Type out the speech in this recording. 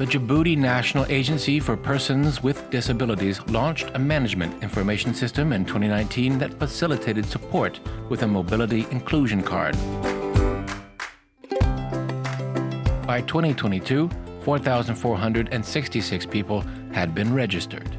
the Djibouti National Agency for Persons with Disabilities launched a management information system in 2019 that facilitated support with a mobility inclusion card. By 2022, 4,466 people had been registered.